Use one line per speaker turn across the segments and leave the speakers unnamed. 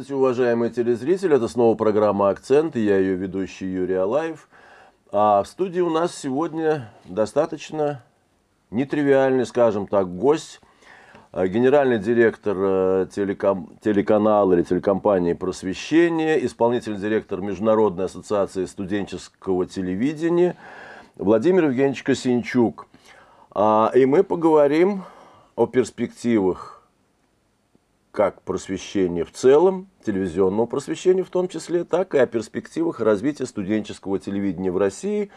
Здравствуйте, уважаемые телезрители. Это снова программа «Акцент», и я ее ведущий Юрий Алаев. А в студии у нас сегодня достаточно нетривиальный, скажем так, гость, а, генеральный директор э, телеком, телеканала или телекомпании «Просвещение», исполнительный директор Международной ассоциации студенческого телевидения Владимир Евгеньевич Косинчук. А, и мы поговорим о перспективах как просвещения в целом, телевизионного просвещения в том числе, так и о перспективах развития студенческого телевидения в России.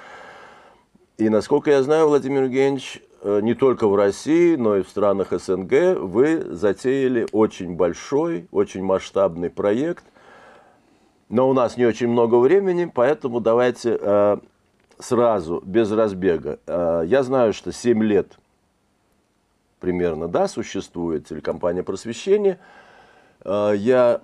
И, насколько я знаю, Владимир Евгеньевич, э, не только в России, но и в странах СНГ вы затеяли очень большой, очень масштабный проект. Но у нас не очень много времени, поэтому давайте э, сразу, без разбега. Э, я знаю, что 7 лет – примерно, да, существует телекомпания «Просвещение». А, я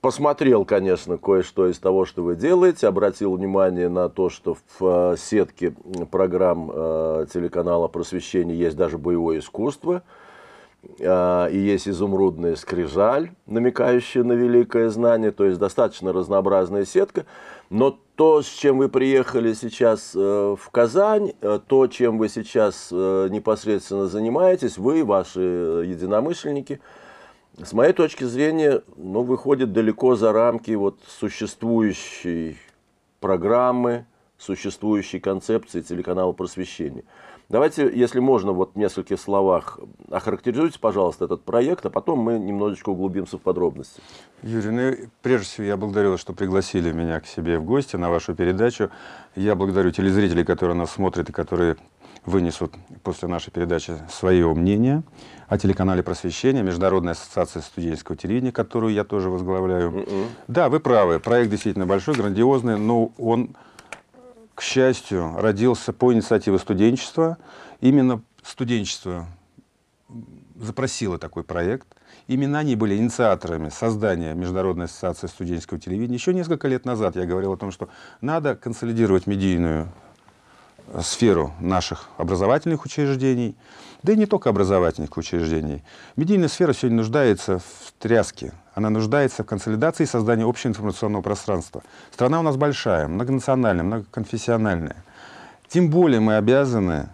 посмотрел, конечно, кое-что из того, что вы делаете, обратил внимание на то, что в а, сетке программ а, телеканала «Просвещение» есть даже боевое искусство, и есть изумрудная скрижаль, намекающая на великое знание, то есть достаточно разнообразная сетка. Но то, с чем вы приехали сейчас э, в Казань, э, то, чем вы сейчас э, непосредственно занимаетесь, вы, ваши единомышленники, с моей точки зрения, ну, выходит далеко за рамки вот существующей программы, существующей концепции телеканала просвещения. Давайте, если можно, вот в нескольких словах охарактеризуйте, пожалуйста, этот проект, а потом мы немножечко углубимся в подробности.
Юрий, ну, прежде всего, я благодарю вас, что пригласили меня к себе в гости на вашу передачу. Я благодарю телезрителей, которые нас смотрят и которые вынесут после нашей передачи свое мнение о телеканале просвещения, Международной ассоциации студенческого телевидения, которую я тоже возглавляю. Mm -mm. Да, вы правы, проект действительно большой, грандиозный, но он к счастью, родился по инициативе студенчества. Именно студенчество запросило такой проект. Именно они были инициаторами создания Международной ассоциации студенческого телевидения. Еще несколько лет назад я говорил о том, что надо консолидировать медийную сферу наших образовательных учреждений, да и не только образовательных учреждений. Медийная сфера сегодня нуждается в тряске, она нуждается в консолидации и создании общего информационного пространства. Страна у нас большая, многонациональная, многоконфессиональная. Тем более мы обязаны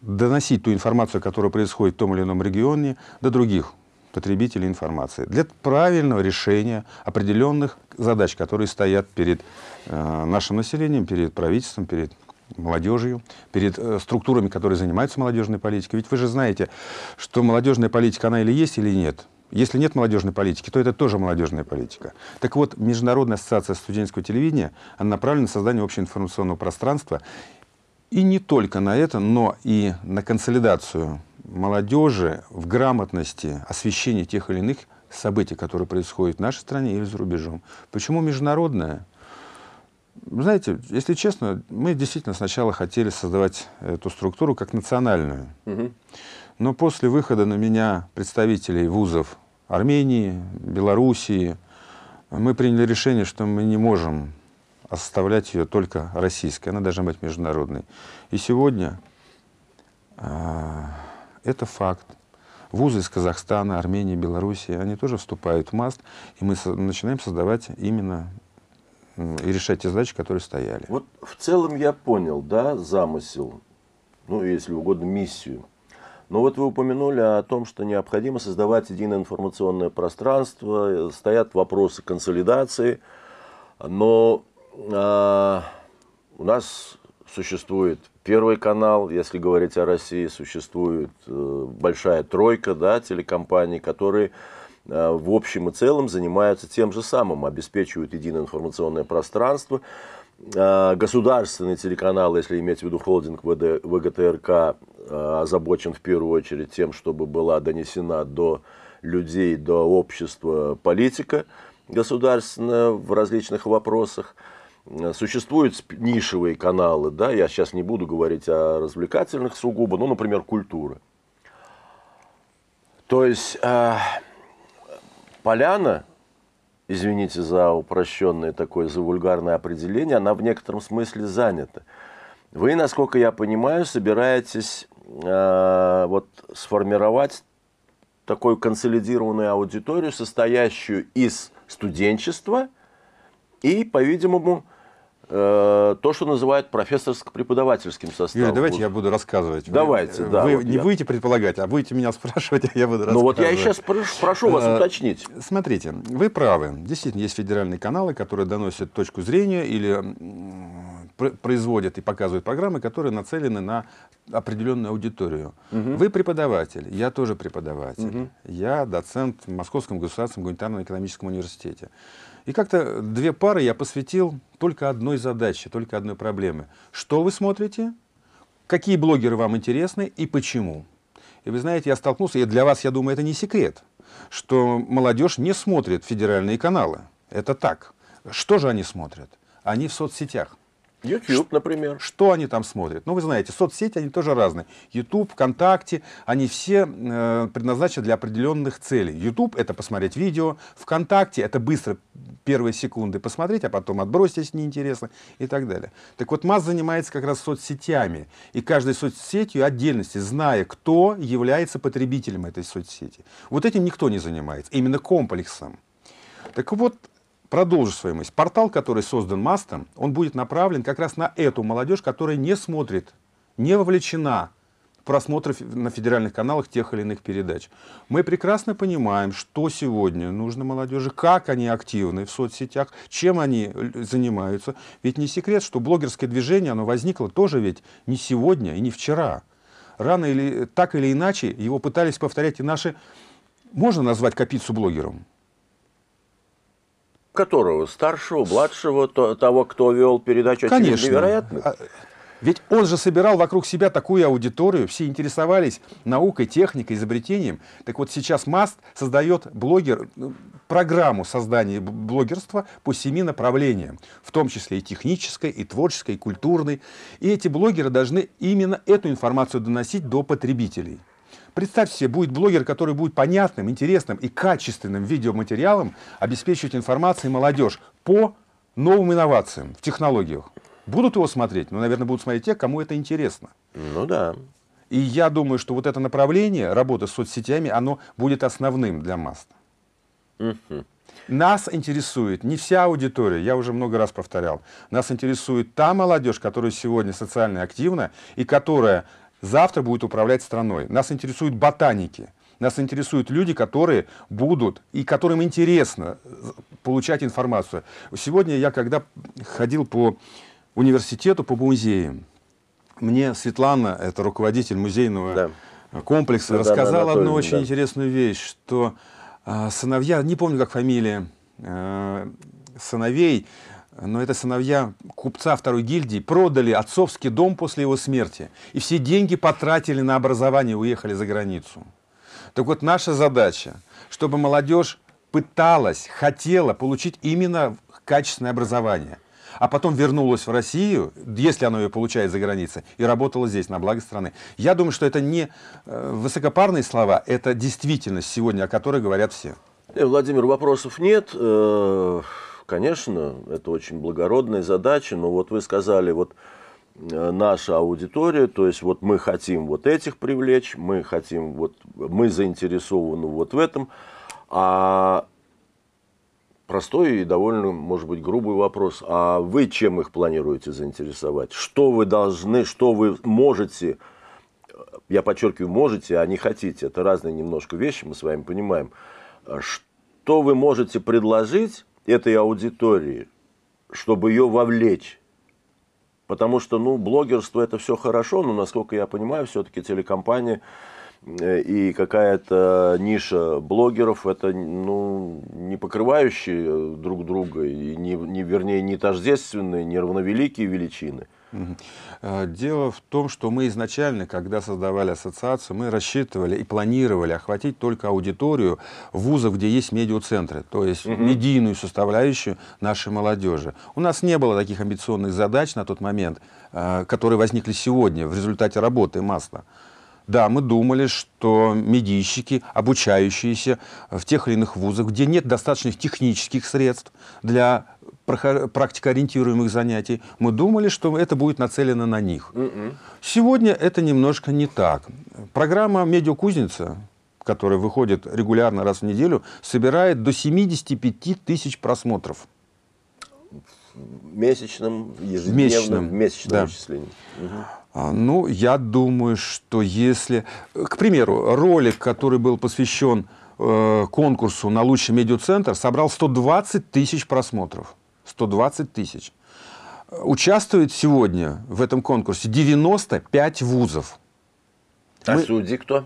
доносить ту информацию, которая происходит в том или ином регионе, до других потребителей информации. Для правильного решения определенных задач, которые стоят перед э, нашим населением, перед правительством, перед молодежью, перед э, структурами, которые занимаются молодежной политикой. Ведь вы же знаете, что молодежная политика, она или есть, или нет. Если нет молодежной политики, то это тоже молодежная политика. Так вот, Международная ассоциация студенческого телевидения она направлена на создание общеинформационного пространства. И не только на это, но и на консолидацию молодежи в грамотности освещения тех или иных событий, которые происходят в нашей стране или за рубежом. Почему международная? Знаете, если честно, мы действительно сначала хотели создавать эту структуру как национальную. Угу. Но после выхода на меня представителей вузов Армении, Белоруссии, мы приняли решение, что мы не можем оставлять ее только российской, она должна быть международной. И сегодня э, это факт. Вузы из Казахстана, Армении, Белоруссии, они тоже вступают в МАСТ, и мы со начинаем создавать именно и решать те задачи, которые стояли.
Вот в целом я понял, да, замысел, ну, если угодно, миссию. Но вот вы упомянули о том, что необходимо создавать единое информационное пространство, стоят вопросы консолидации, но э, у нас существует Первый канал, если говорить о России, существует э, большая тройка да, телекомпаний, которые в общем и целом занимаются тем же самым, обеспечивают единое информационное пространство. Э, государственный телеканал, если иметь в виду холдинг ВД, ВГТРК, э, озабочен в первую очередь тем, чтобы была донесена до людей, до общества политика государственная в различных вопросах. Существуют нишевые каналы, да, я сейчас не буду говорить о развлекательных сугубо, ну, например, культура. То есть поляна, извините за упрощенное такое, за вульгарное определение, она в некотором смысле занята. Вы, насколько я понимаю, собираетесь э, вот сформировать такую консолидированную аудиторию, состоящую из студенчества и, по-видимому, то, что называют профессорско-преподавательским составом.
Юрий, давайте я буду рассказывать.
Давайте,
вы,
да.
Вы
вот
не
я.
будете предполагать, а будете меня спрашивать, а я буду рассказывать.
Ну вот я и сейчас прошу, прошу вас
Э,
уточнить.
Смотрите, вы правы. Действительно, есть федеральные каналы, которые доносят точку зрения или производят и показывают программы, которые нацелены на определенную аудиторию. Вы преподаватель, я тоже преподаватель. Я доцент в Московском государственном гуманитарно-экономическом университете. И как-то две пары я посвятил только одной задаче, только одной проблеме. Что вы смотрите? Какие блогеры вам интересны и почему? И вы знаете, я столкнулся, и для вас, я думаю, это не секрет, что молодежь не смотрит федеральные каналы. Это так. Что же они смотрят? Они в соцсетях.
YouTube, например.
Что они там смотрят? Ну, вы знаете, соцсети, они тоже разные. YouTube, ВКонтакте, они все э, предназначены для определенных целей. YouTube — это посмотреть видео, ВКонтакте — это быстро первые секунды посмотреть, а потом отбросить, если неинтересно, и так далее. Так вот, МАЗ занимается как раз соцсетями. И каждой соцсетью отдельности, зная, кто является потребителем этой соцсети. Вот этим никто не занимается. Именно комплексом. Так вот, продолжу свою мысль. Портал, который создан Мастом, он будет направлен как раз на эту молодежь, которая не смотрит, не вовлечена в просмотры фе- на федеральных каналах тех или иных передач. Мы прекрасно понимаем, что сегодня нужно молодежи, как они активны в соцсетях, чем они л- занимаются. Ведь не секрет, что блогерское движение, оно возникло тоже ведь не сегодня и не вчера. Рано или так или иначе его пытались повторять и наши... Можно назвать Капицу блогером?
Которого? Старшего, младшего, то- того, кто вел передачу «Очевидно
Конечно.
невероятно?
А, Ведь он же собирал вокруг себя такую аудиторию, все интересовались наукой, техникой, изобретением. Так вот сейчас МАСТ создает блогер, ну, программу создания блогерства по семи направлениям, в том числе и технической, и творческой, и культурной. И эти блогеры должны именно эту информацию доносить до потребителей. Представьте себе, будет блогер, который будет понятным, интересным и качественным видеоматериалом обеспечивать информацией молодежь по новым инновациям в технологиях. Будут его смотреть? Ну, наверное, будут смотреть те, кому это интересно.
Ну да.
И я думаю, что вот это направление работы с соцсетями, оно будет основным для МАСТ. Нас интересует не вся аудитория, я уже много раз повторял. Нас интересует та молодежь, которая сегодня социально активна и которая завтра будет управлять страной. Нас интересуют ботаники. Нас интересуют люди, которые будут и которым интересно получать информацию. Сегодня я, когда ходил по университету, по музеям, мне Светлана, это руководитель музейного
Да.
комплекса,
Светлана
рассказала одну очень
да.
интересную вещь, что а, сыновья, не помню, как фамилия а, сыновей, но это сыновья купца второй гильдии, продали отцовский дом после его смерти. И все деньги потратили на образование уехали за границу. Так вот, наша задача, чтобы молодежь пыталась, хотела получить именно качественное образование, а потом вернулась в Россию, если она ее получает за границей, и работала здесь, на благо страны. Я думаю, что это не э, высокопарные слова, это действительность сегодня, о которой говорят все.
Э, Владимир, вопросов нет. Э, Конечно, это очень благородная задача, но вот вы сказали, вот э, наша аудитория, то есть вот мы хотим вот этих привлечь, мы хотим вот, мы заинтересованы вот в этом, а простой и довольно, может быть, грубый вопрос, а вы чем их планируете заинтересовать? Что вы должны, что вы можете, я подчеркиваю, можете, а не хотите, это разные немножко вещи, мы с вами понимаем, что вы можете предложить этой аудитории, чтобы ее вовлечь? Потому что, ну, блогерство это все хорошо, но, насколько я понимаю, все-таки телекомпания э, и какая-то ниша блогеров, это, ну, не покрывающие друг друга, и не, не, вернее, не тождественные, не равновеликие величины.
Э, Дело в том, что мы изначально, когда создавали ассоциацию, мы рассчитывали и планировали охватить только аудиторию вузов, где есть медиацентры, то есть медийную составляющую нашей молодежи. У нас не было таких амбициозных задач на тот момент, э, которые возникли сегодня в результате работы МАСТа. Да, мы думали, что медийщики, обучающиеся в тех или иных вузах, где нет достаточных технических средств для практикоориентируемых занятий, мы думали, что это будет нацелено на них. Сегодня это немножко не так. Программа «Медиакузница», который выходит регулярно раз в неделю, собирает до 75 тысяч просмотров.
В месячном, ежедневном,
месячном,
месячном
да.
вычислении.
А, Ну, я думаю, что если... К примеру, ролик, который был посвящен э, конкурсу на лучший медиацентр, собрал 120 тысяч просмотров. 120 тысяч. Участвует сегодня в этом конкурсе 95 вузов.
А
Мы-
судьи кто?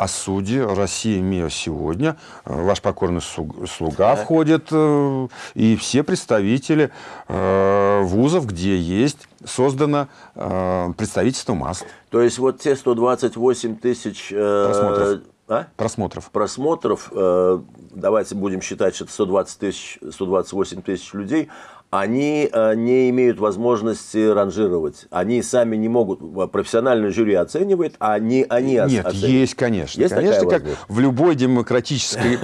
А судьи Россия МИА сегодня, э, ваш покорный слуг- слуга входит, э, и все представители э, вузов, где есть создано представительство МАСТ
То есть вот те 128 тысяч
Просмотров.
а?
просмотров.
просмотров, давайте будем считать, что это 120 тысяч, 128 тысяч людей, они э, не имеют возможности ранжировать. Они сами не могут, э, профессиональное жюри оценивает, а не они
Нет,
оценивают.
есть, конечно.
Есть
конечно, как в любой демократической...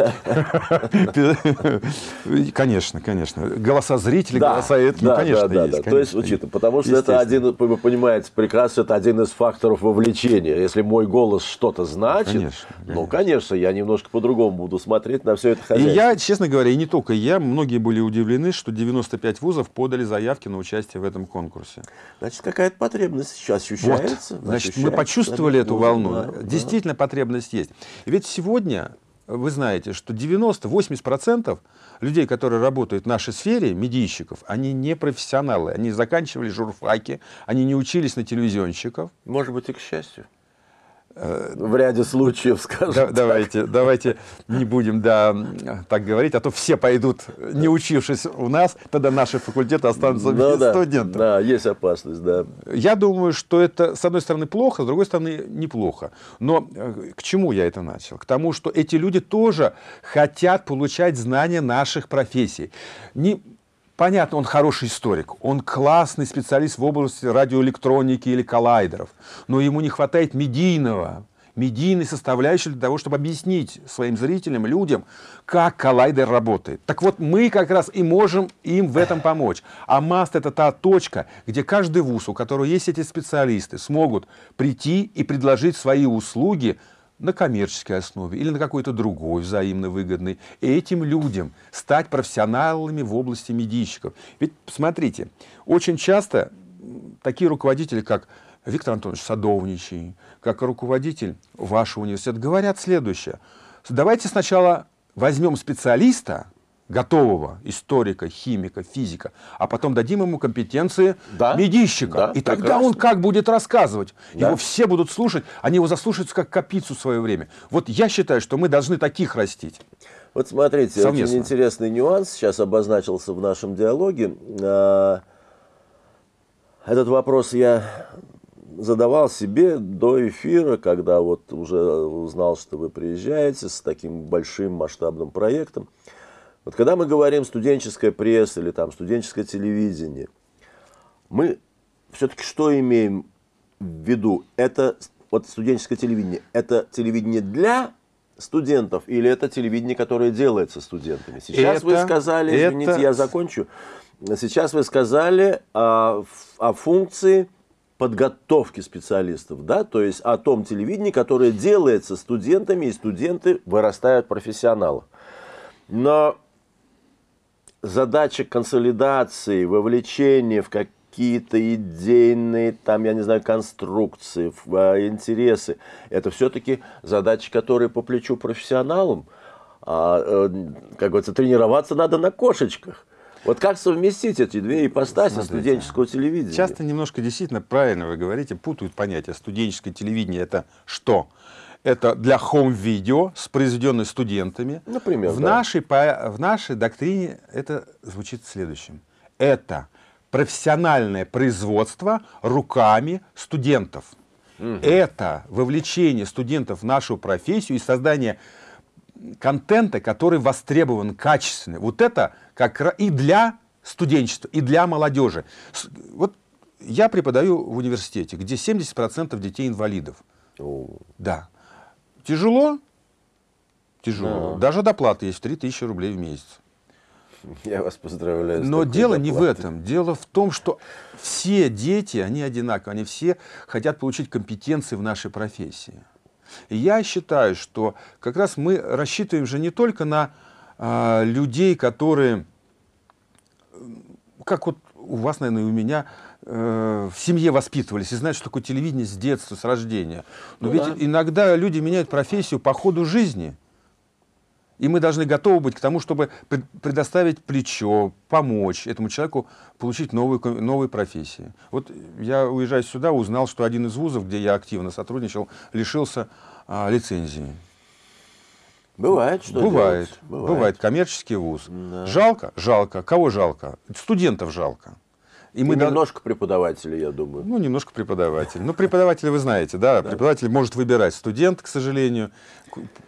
Конечно, конечно. Голоса зрителей, голоса ну,
да,
конечно, есть.
То есть, учитывая, потому что это один, вы понимаете прекрасно, это один из факторов вовлечения. Если мой голос что-то значит, ну, конечно, я немножко по-другому буду смотреть на все это
И
хозяйство.
я, честно говоря, и не только я, многие были удивлены, что 95 вузов подали заявки на участие в этом конкурсе.
Значит, какая-то потребность сейчас ощущается.
Вот, значит, мы
ощущается.
почувствовали эту
Да,
волну.
да, да.
Действительно, потребность есть. Ведь сегодня вы знаете, что 90-80% людей, которые работают в нашей сфере, медийщиков, они не профессионалы. Они заканчивали журфаки, они не учились на телевизионщиков.
Может быть, и к счастью. В ряде случаев, скажем.
Да-
так.
давайте, давайте не будем да, так говорить, а то все пойдут, не учившись у нас, тогда наши факультеты останутся
Ну
без
да,
студентов.
да, есть опасность, да.
Я думаю, что это, с одной стороны, плохо, с другой стороны, неплохо. Но э, к чему я это начал? К тому, что эти люди тоже хотят получать знания наших профессий. Не, понятно, он хороший историк, он классный специалист в области радиоэлектроники или коллайдеров, но ему не хватает медийного, медийной составляющей для того, чтобы объяснить своим зрителям, людям, как коллайдер работает. Так вот, мы как раз и можем им в этом помочь. А МАСТ – это та точка, где каждый вуз, у которого есть эти специалисты, смогут прийти и предложить свои услуги на коммерческой основе или на какой-то другой взаимно выгодной, этим людям стать профессионалами в области медийщиков. Ведь, смотрите, очень часто такие руководители, как Виктор Антонович Садовничий, как руководитель вашего университета, говорят следующее. Давайте сначала возьмем специалиста, готового историка, химика, физика, а потом дадим ему компетенции
Да,
медийщика.
да,
и тогда
прекрасно.
он как будет рассказывать?
Да.
Его все будут слушать, они его заслушаются как капицу в свое время. Вот я считаю, что мы должны таких растить.
Вот смотрите,
Совместно.
очень интересный нюанс сейчас обозначился в нашем диалоге. А, Этот вопрос я задавал себе до эфира, когда вот уже узнал, что вы приезжаете с таким большим масштабным проектом. Вот когда мы говорим студенческая пресса или там студенческое телевидение, мы все-таки что имеем в виду? Это вот студенческое телевидение. Это телевидение для студентов или это телевидение, которое делается студентами? Сейчас вы
Это-
сказали,
это-
извините, я закончу. Сейчас вы сказали о, ф- о функции подготовки специалистов, да, то есть о том телевидении, которое делается студентами, и студенты вырастают профессионалов. Но задача консолидации, вовлечения в какие-то идейные, там, я не знаю, конструкции, в, а, интересы, это все-таки задачи, которые по плечу профессионалам. А, э, как говорится, тренироваться надо на кошечках. Вот как совместить эти две ипостаси
Смотрите,
студенческого телевидения?
Часто немножко действительно правильно вы говорите, путают понятия. Студенческое телевидение это что? Это для хоум-видео, с произведенной студентами.
Например,
в,
да.
нашей, в нашей доктрине это звучит следующим. Это профессиональное производство руками студентов. Это вовлечение студентов в нашу профессию и создание контента, который востребован, качественный. Вот это как и для студенчества, и для молодежи. Вот я преподаю в университете, где 70% детей инвалидов.
О,
Да. Тяжело? Тяжело. Даже доплата есть 3000 рублей в месяц.
Я вас поздравляю.
Но дело не в
доплатой.
этом. Дело в том, что все дети, они одинаковые, они все хотят получить компетенции в нашей профессии. И я считаю, что как раз мы рассчитываем же не только на а, людей, которые, как вот у вас, наверное, и у меня, э, в семье воспитывались и знают, что такое телевидение с детства, с рождения. Но ну, ведь да. иногда люди меняют профессию по ходу жизни. И мы должны готовы быть к тому, чтобы предоставить плечо, помочь этому человеку получить новые, новые профессии. Вот я, уезжая сюда, узнал, что один из вузов, где я активно сотрудничал, лишился а, лицензии.
Бывает, что
бывает, бывает. Бывает. Коммерческий вуз. Да. Жалко? Жалко. Кого жалко? Студентов жалко.
И, мы немножко да... преподавателей, я думаю.
Ну, немножко преподавателей. Ну, преподаватели вы знаете, да, да. преподаватель может выбирать студент, к сожалению,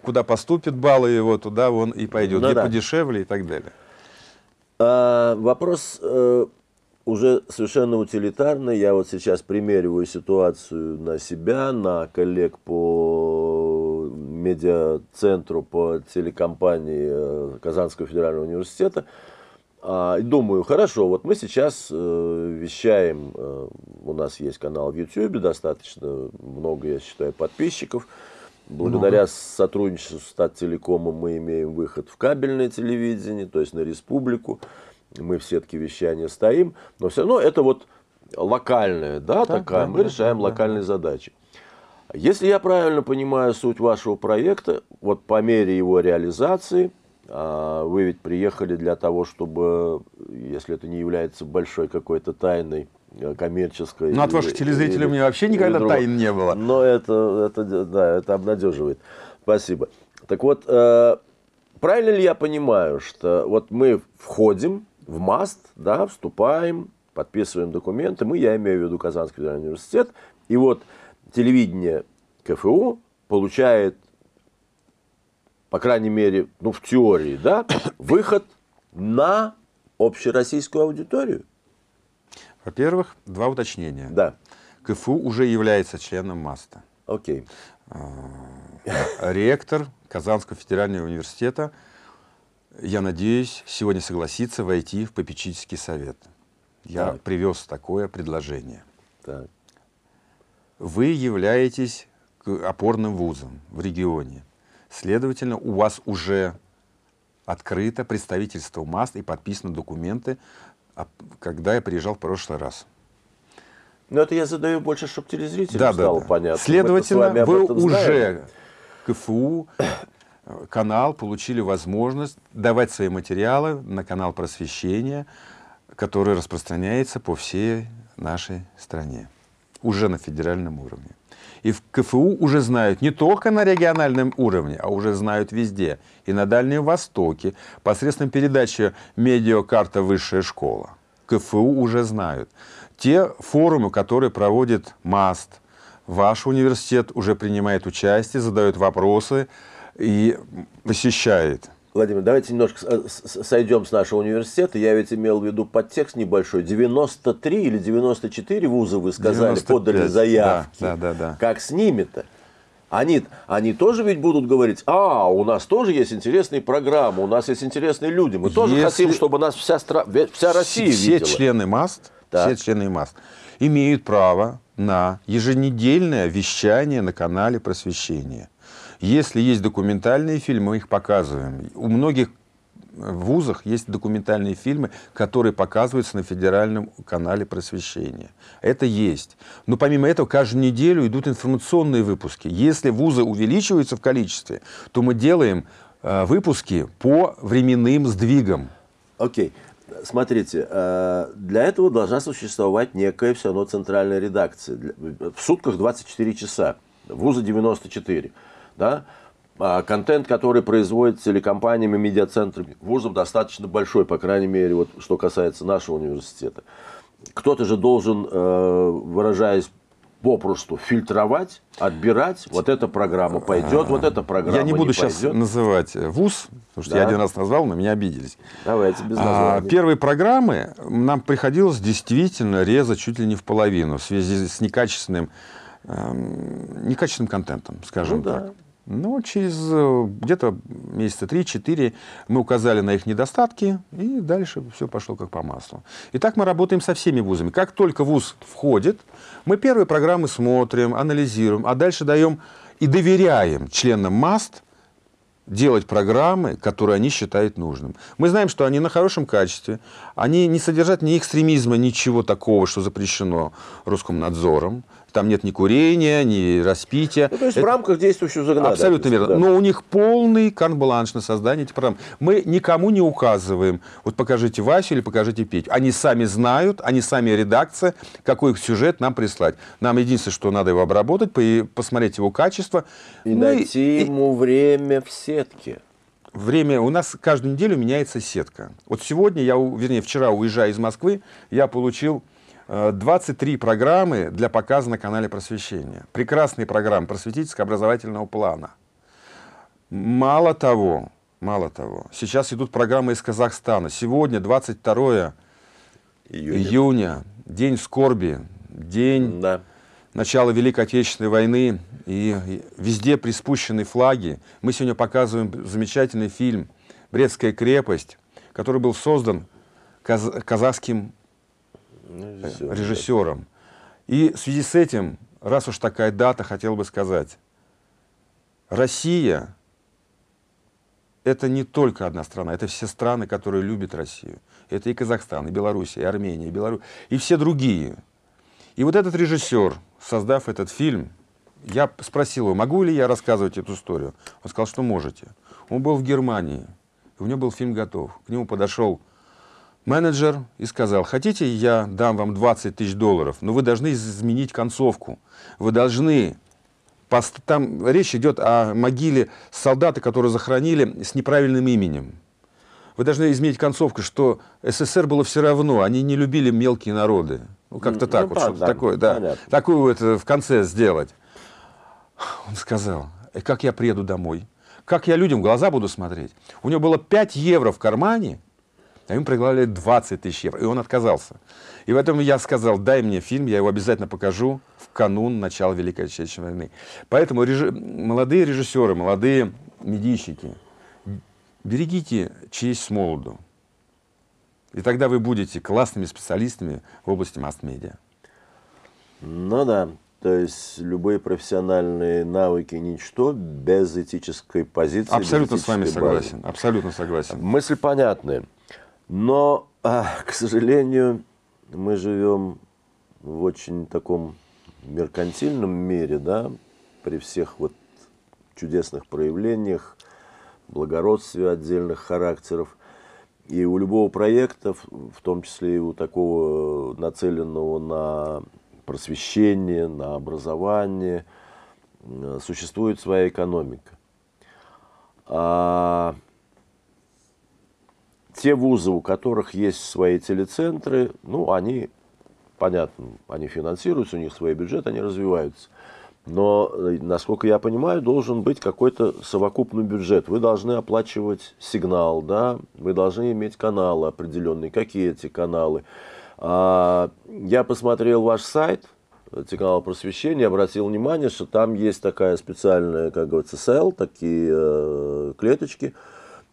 куда поступит баллы его, туда он и пойдет, ну, где да. подешевле и так далее.
А, вопрос э, уже совершенно утилитарный. Я вот сейчас примериваю ситуацию на себя, на коллег по медиацентру, по телекомпании э, Казанского федерального университета. А, думаю, хорошо, вот мы сейчас э, вещаем, э, у нас есть канал в YouTube, достаточно много, я считаю, подписчиков. Благодаря много. сотрудничеству с Статтелекомом мы имеем выход в кабельное телевидение, то есть на республику. Мы в сетке вещания стоим, но все равно это вот локальная, да, да такая, да, мы да, решаем да, локальные да. задачи. Если я правильно понимаю суть вашего проекта, вот по мере его реализации – вы ведь приехали для того, чтобы, если это не является большой какой-то тайной, э, коммерческой.
Ну, от ваших телезрителей у меня вообще никогда тайн не было.
Но это, это, да, это обнадеживает. Спасибо. Так вот, э, правильно ли я понимаю, что вот мы входим в МАСТ, да, вступаем, подписываем документы, мы, я имею в виду Казанский федеральный университет, и вот телевидение КФУ получает по крайней мере, ну, в теории, да, выход на общероссийскую аудиторию?
Во-первых, два уточнения.
Да.
КФУ уже является членом МАСТа.
Окей.
А, ректор Казанского федерального университета, я надеюсь, сегодня согласится войти в попечительский совет. Я так. привез такое предложение. Так. Вы являетесь опорным вузом в регионе. Следовательно, у вас уже открыто представительство МАСТ и подписаны документы, а, когда я приезжал в прошлый раз.
Но это я задаю больше, чтобы телезрителям да, стало да, да. понятно.
Следовательно, вы уже КФУ, э, канал, получили возможность давать свои материалы на канал просвещения, который распространяется по всей нашей стране, уже на федеральном уровне. И в КФУ уже знают не только на региональном уровне, а уже знают везде. И на Дальнем Востоке, посредством передачи «Медиакарта Высшая школа». КФУ уже знают. Те форумы, которые проводит МАСТ, ваш университет уже принимает участие, задает вопросы и посещает
Владимир, давайте немножко э, сойдем с нашего университета. Я ведь имел в виду подтекст небольшой. 93 или 94 вуза, вы сказали, 95, подали заявки.
Да, да, да, да.
Как с ними-то? Они, они тоже ведь будут говорить, а, у нас тоже есть интересные программы, у нас есть интересные люди. Мы тоже Если... хотим, чтобы нас вся, стра... вся Россия
все
видела.
Члены МАСТ, так. все члены МАСТ имеют право на еженедельное вещание на канале просвещения. Если есть документальные фильмы, мы их показываем. У многих вузах есть документальные фильмы, которые показываются на федеральном канале просвещения. Это есть. Но помимо этого, каждую неделю идут информационные выпуски. Если вузы увеличиваются в количестве, то мы делаем э, выпуски по временным сдвигам.
Окей. Okay. Смотрите, э, для этого должна существовать некая все равно центральная редакция. В сутках 24 часа, вуза 94 да, а контент, который производит телекомпаниями, медиацентрами вузов, достаточно большой, по крайней мере, вот, что касается нашего университета. Кто-то же должен, э, выражаясь попросту фильтровать, отбирать. Вот эта программа пойдет, вот эта программа
Я не буду
не
сейчас
пойдет.
называть вуз, потому что да. я один раз назвал, но меня обиделись.
Давайте без названия.
А, первые программы нам приходилось действительно резать чуть ли не в половину в связи с некачественным, эм, некачественным контентом, скажем ну, так. Да. Но через э, где-то месяца 3-4 мы указали на их недостатки, и дальше все пошло как по маслу. И так мы работаем со всеми вузами. Как только вуз входит, мы первые программы смотрим, анализируем, а дальше даем и доверяем членам МАСТ делать программы, которые они считают нужным. Мы знаем, что они на хорошем качестве, они не содержат ни экстремизма, ничего такого, что запрещено Роскомнадзором. Там нет ни курения, ни распития.
Ну, то есть Это... в рамках действующего законодательства.
Абсолютно верно. Да. Но у них полный карт-бланш на создание этих программ. Мы никому не указываем, вот покажите Васю или покажите Петю. Они сами знают, они сами редакция, какой сюжет нам прислать. Нам единственное, что надо его обработать, посмотреть его качество.
И ну, найти и... ему время в сетке.
Время, у нас каждую неделю меняется сетка. Вот сегодня, я, вернее, вчера, уезжая из Москвы, я получил 23 программы для показа на канале просвещения. Прекрасные программы просветительско-образовательного плана. Мало того, мало того, сейчас идут программы из Казахстана. Сегодня, 22 июня, июня день скорби, день да. начала Великой Отечественной войны, и везде приспущены флаги. Мы сегодня показываем замечательный фильм «Брестская крепость», который был создан каз казахским режиссером. режиссером. И в связи с этим, раз уж такая дата, хотел бы сказать, Россия – это не только одна страна, это все страны, которые любят Россию. Это и Казахстан, и Белоруссия, и Армения, и Беларусь, и все другие. И вот этот режиссер, создав этот фильм, я спросил его, могу ли я рассказывать эту историю. Он сказал, что можете. Он был в Германии, у него был фильм готов. К нему подошел менеджер и сказал, хотите, я дам вам 20 тысяч долларов, но вы должны изменить концовку. Вы должны... Там речь идет о могиле солдата, которые захоронили с неправильным именем. Вы должны изменить концовку, что СССР было все равно, они не любили мелкие народы. Ну, как-то ну, так, ну, вот, что-то такое, да. Понятно. Такую вот в конце сделать. Он сказал, «Э, как я приеду домой? Как я людям в глаза буду смотреть? У него было 5 евро в кармане, а ему предлагали 20 тысяч евро, и он отказался. И поэтому я сказал, дай мне фильм, я его обязательно покажу в канун начала Великой Отечественной войны. Поэтому реж... молодые режиссеры, молодые медийщики, берегите честь с молоду. И тогда вы будете классными специалистами в области масс-медиа.
Ну да, то есть любые профессиональные навыки ничто без этической позиции.
Абсолютно с вами согласен. Абсолютно согласен.
Мысль понятная. Но, а, к сожалению, мы живем в очень таком меркантильном мире, да, при всех вот чудесных проявлениях, благородстве отдельных характеров. И у любого проекта, в том числе и у такого нацеленного на просвещение, на образование, существует своя экономика. А те вузы, у которых есть свои телецентры, ну, они, понятно, они финансируются, у них свой бюджет, они развиваются. Но, э, насколько я понимаю, должен быть какой-то совокупный бюджет. Вы должны оплачивать сигнал, да, вы должны иметь каналы определенные. Какие эти каналы? А, я посмотрел ваш сайт, телеканал просвещения, обратил внимание, что там есть такая специальная, как говорится, сел, такие э, клеточки,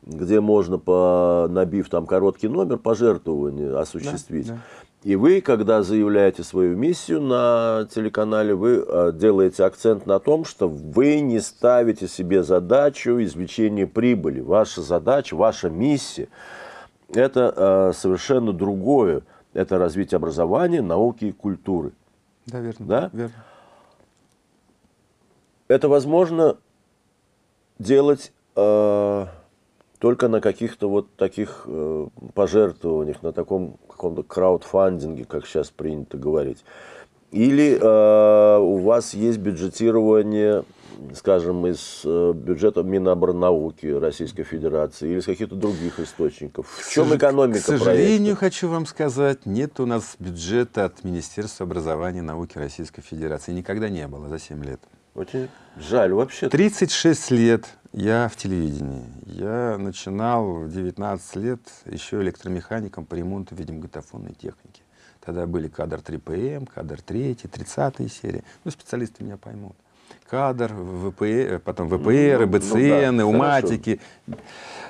где можно, по, набив там короткий номер, пожертвование осуществить. Да, да. И вы, когда заявляете свою миссию на телеканале, вы э, делаете акцент на том, что вы не ставите себе задачу извлечения прибыли. Ваша задача, ваша миссия – это э, совершенно другое. Это развитие образования, науки и культуры.
Да, верно.
Да?
верно.
Это возможно делать э, только на каких-то вот таких э, пожертвованиях, на таком каком-то краудфандинге, как сейчас принято говорить. Или э, у вас есть бюджетирование, скажем, из э, бюджета Миноборнауки Российской Федерации или из каких-то других источников? В чем экономика
К сожалению, проекта? хочу вам сказать, нет у нас бюджета от Министерства образования и науки Российской Федерации. Никогда не было за 7 лет.
Очень жаль вообще.
36 лет я в телевидении. Я начинал в 19 лет еще электромехаником по ремонту видеомагнитофонной техники. Тогда были кадр 3ПМ, кадр 3, 30 серии. Ну, специалисты меня поймут. Кадр, ВП, потом ВПР, ну, БЦН, ну, да, уматики.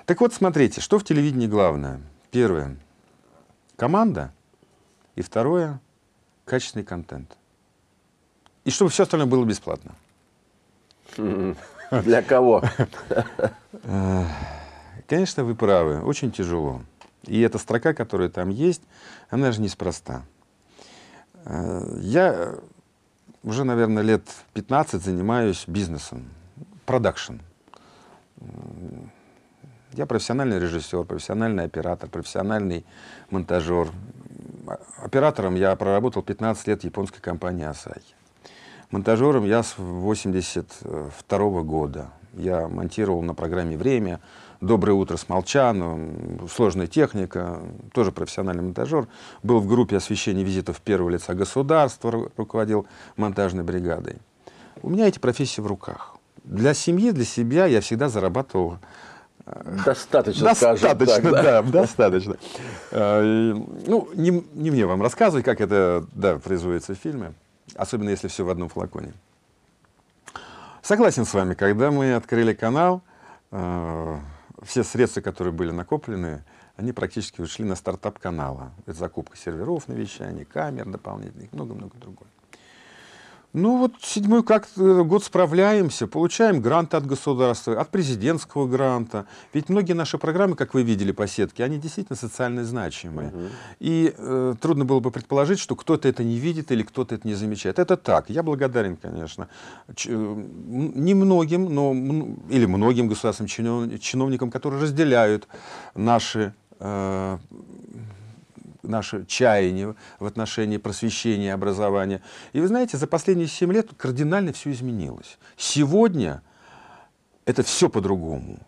Так вот, смотрите, что в телевидении главное? Первое – команда. И второе – качественный контент. И чтобы все остальное было бесплатно.
Для кого?
Конечно, вы правы, очень тяжело. И эта строка, которая там есть, она же неспроста. Э, я уже, наверное, лет 15 занимаюсь бизнесом, продакшн. Я профессиональный режиссер, профессиональный оператор, профессиональный монтажер. Оператором я проработал 15 лет в японской компании Asahi. Монтажером я с 82 года. Я монтировал на программе «Время», «Доброе утро» с Молчаном, «Сложная техника», тоже профессиональный монтажер. Был в группе освещения визитов первого лица государства, руководил монтажной бригадой. У меня эти профессии в руках. Для семьи, для себя я всегда зарабатывал
э, Достаточно,
достаточно,
так, да?
да, достаточно. Э, ну, не, не мне вам рассказывать, как это да, производится в фильме, особенно если все в одном флаконе. Согласен с вами, когда мы открыли канал, э, все средства, которые были накоплены, они практически ушли на стартап канала. Это закупка серверов на вещание, камер дополнительных, много-много другое. Ну вот седьмой как э, год справляемся, получаем гранты от государства, от президентского гранта. Ведь многие наши программы, как вы видели по сетке, они действительно социально значимые. Угу. И э, трудно было бы предположить, что кто-то это не видит или кто-то это не замечает. Это так. Я благодарен, конечно, Ч э, немногим, но или многим государственным чиновникам, которые разделяют наши э, наше чаяние в отношении просвещения и образования. И вы знаете, за последние 7 лет кардинально все изменилось. Сегодня это все по-другому.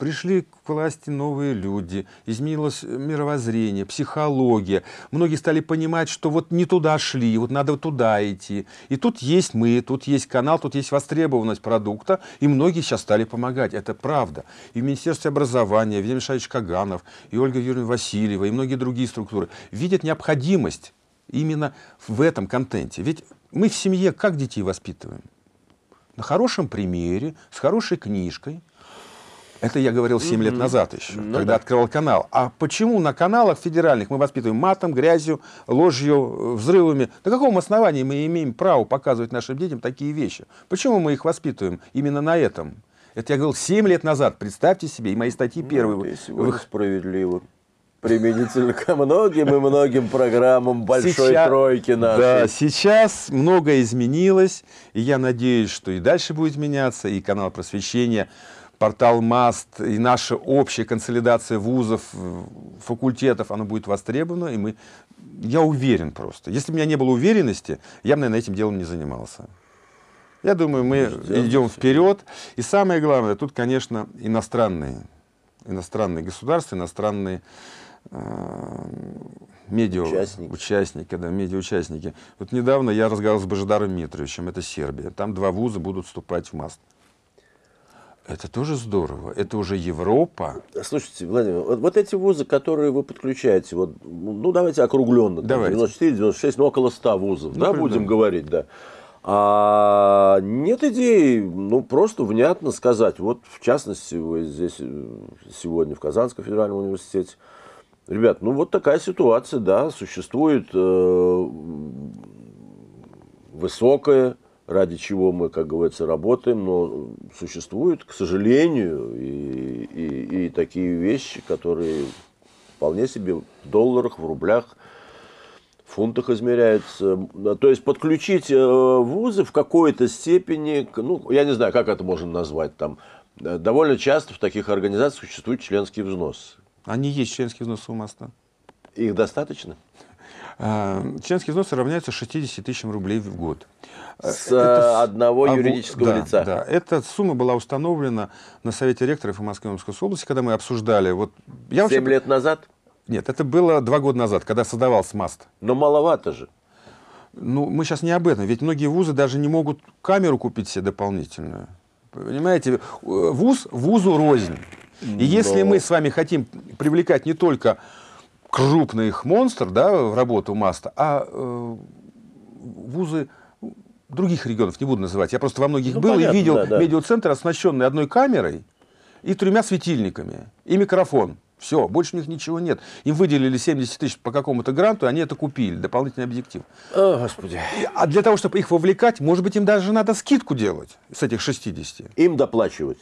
Пришли к власти новые люди, изменилось мировоззрение, психология. Многие стали понимать, что вот не туда шли, вот надо туда идти. И тут есть мы, тут есть канал, тут есть востребованность продукта, и многие сейчас стали помогать. Это правда. И в Министерстве образования, Владимир Мишаевич Каганов, и Ольга Юрьевна Васильева, и многие другие структуры видят необходимость именно в этом контенте. Ведь мы в семье как детей воспитываем? На хорошем примере, с хорошей книжкой, это я говорил 7 лет назад еще, ну, когда да. открывал канал. А почему на каналах федеральных мы воспитываем матом, грязью, ложью, взрывами? На каком основании мы имеем право показывать нашим детям такие вещи? Почему мы их воспитываем именно на этом? Это я говорил 7 лет назад. Представьте себе, и мои статьи ну, первые.
Вы справедливо применительно ко многим и многим программам большой сейчас, тройки нашей.
Да, сейчас многое изменилось, и я надеюсь, что и дальше будет меняться, и канал просвещения портал МАСТ и наша общая консолидация вузов, факультетов, она будет востребована, и мы, я уверен просто. Если бы у меня не было уверенности, я бы, наверное, этим делом не занимался. Я думаю, мы Ждем. идем вперед. И самое главное, тут, конечно, иностранные, иностранные государства, иностранные э, медиа участники. участники, да, медиаучастники. Вот недавно я разговаривал с Божидаром Митровичем, это Сербия. Там два вуза будут вступать в МАСТ. Это тоже здорово. Это уже Европа.
Слушайте, Владимир, вот, вот эти вузы, которые вы подключаете, вот, ну давайте округленно, давайте. 94, 96, ну около 100 вузов, ну, да, будем говорить, да. А нет идеи, ну, просто внятно сказать. Вот, в частности, вы здесь э, сегодня в Казанском федеральном университете. Ребят, ну, вот такая ситуация, да, существует э, высокая ради чего мы, как говорится, работаем, но существуют, к сожалению, и, и, и такие вещи, которые вполне себе в долларах, в рублях, в фунтах измеряются. То есть подключить э, вузы в какой-то степени, ну, я не знаю, как это можно назвать, там, э, довольно часто в таких организациях существует членский взнос.
Они есть членские взносы у МАСТа.
Их достаточно?
А, членские взносы равняются 60 тысячам рублей в год.
С это, одного а, юридического
да,
лица.
Да, эта сумма была установлена на Совете ректоров и Москвы и области, когда мы обсуждали. Вот,
я 7 вообще... лет назад?
Нет, это было два года назад, когда создавался МАСТ.
Но маловато же.
Ну, мы сейчас не об этом. Ведь многие вузы даже не могут камеру купить себе дополнительную. Понимаете, вуз вузу рознь. И Но... если мы с вами хотим привлекать не только крупных монстр да, в работу МАСТа, а э, вузы других регионов, не буду называть. Я просто во многих ну, был понятно, и видел да, да. медиацентр, оснащенный одной камерой и тремя светильниками, и микрофон. Все, больше у них ничего нет. Им выделили 70 тысяч по какому-то гранту, и они это купили, дополнительный объектив.
О, Господи.
А для того, чтобы их вовлекать, может быть, им даже надо скидку делать с этих 60.
Им доплачивать.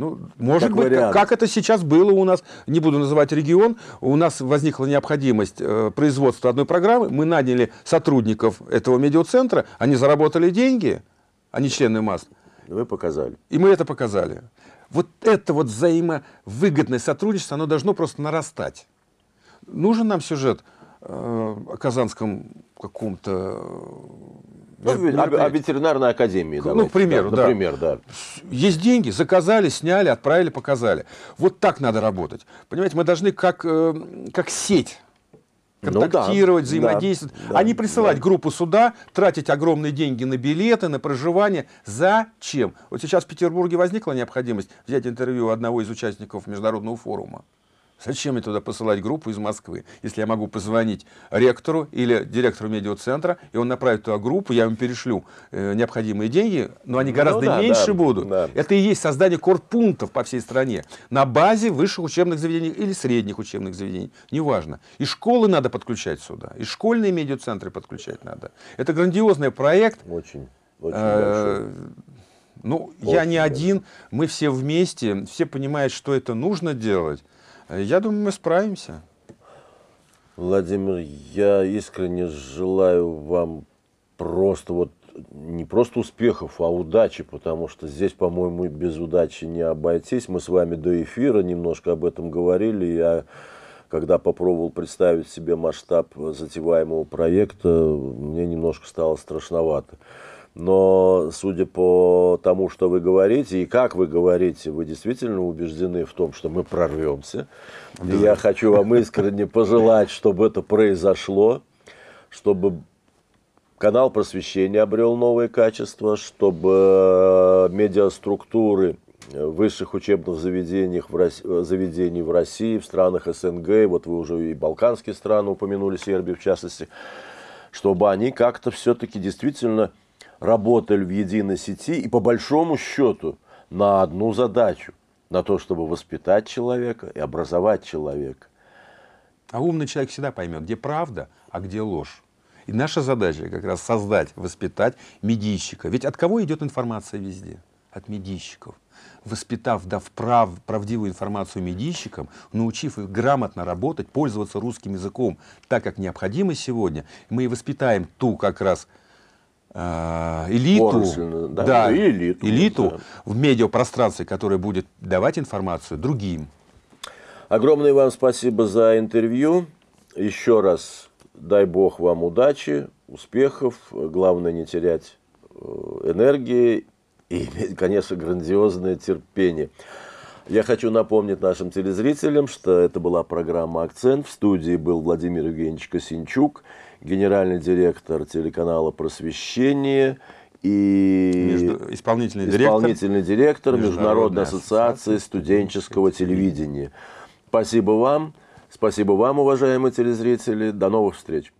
Ну, может
Как
быть,
вариант.
как, это сейчас было у нас, не буду называть регион, у нас возникла необходимость э, производства одной программы, мы наняли сотрудников этого медиацентра, они заработали деньги, они члены МАС,
Вы показали.
и мы это показали. Вот это вот взаимовыгодное сотрудничество, оно должно просто нарастать. Нужен нам сюжет э, о Казанском каком-то...
Ну, о, о
мероприятии.
ветеринарной академии.
Ну,
давайте.
к примеру, да.
Например, да.
Есть деньги, заказали, сняли, отправили, показали. Вот так надо работать. Понимаете, мы должны как, э, как сеть
Ну да,
контактировать,
да,
взаимодействовать,
да,
а не присылать
да.
группу сюда, тратить огромные деньги на билеты, на проживание. Зачем? Вот сейчас в Петербурге возникла необходимость взять интервью одного из участников международного форума. Зачем мне туда посылать группу из Москвы, если я могу позвонить ректору или директору медиацентра, и он направит туда группу, я им перешлю э, необходимые деньги, но они
Ну
гораздо
да,
меньше
да,
будут.
да.
Это и есть создание корпунктов по всей стране на базе высших учебных заведений или средних учебных заведений, неважно. И школы надо подключать сюда, и школьные медиацентры подключать надо. Это грандиозный проект.
Очень, очень
Э,
большой.
Ну, я
Очень
не
большой.
один, мы все вместе, все понимают, что это нужно делать. Я думаю, мы справимся.
Владимир, я искренне желаю вам просто вот не просто успехов, а удачи, потому что здесь, по-моему, без удачи не обойтись. Мы с вами до эфира немножко об этом говорили. Я, когда попробовал представить себе масштаб затеваемого проекта, мне немножко стало страшновато. Но, судя по тому, что вы говорите и как вы говорите, вы действительно убеждены в том, что мы прорвемся. И я хочу вам искренне пожелать, чтобы это произошло, чтобы канал просвещения обрел новые качества, чтобы э, медиаструктуры высших учебных заведениях в Рос- э, заведений в России, в странах СНГ, вот вы уже и балканские страны упомянули, Сербию в частности, чтобы они как-то все-таки действительно работали в единой сети и по большому счету на одну задачу, на то, чтобы воспитать человека и образовать человека.
А умный человек всегда поймет, где правда, а где ложь. И наша задача как раз создать, воспитать медийщика. Ведь от кого идет информация везде? От медийщиков. Воспитав, дав прав, правдивую информацию медийщикам, научив их грамотно работать, пользоваться русским языком так, как необходимо сегодня, мы и воспитаем ту как раз элиту,
Отрасль, да, и элиту,
элиту
да.
в медиапространстве, которая будет давать информацию другим.
Огромное вам спасибо за интервью. Еще раз дай бог вам удачи, успехов. Главное не терять э, энергии и, иметь, конечно, грандиозное терпение. Я хочу напомнить нашим телезрителям, что это была программа «Акцент». В студии был Владимир Евгеньевич Косинчук, генеральный директор телеканала «Просвещение» и
Между- исполнительный директор.
исполнительный директор Международной
ассоциации
студенческого телевидения. Спасибо вам. Спасибо вам, уважаемые телезрители. До новых встреч.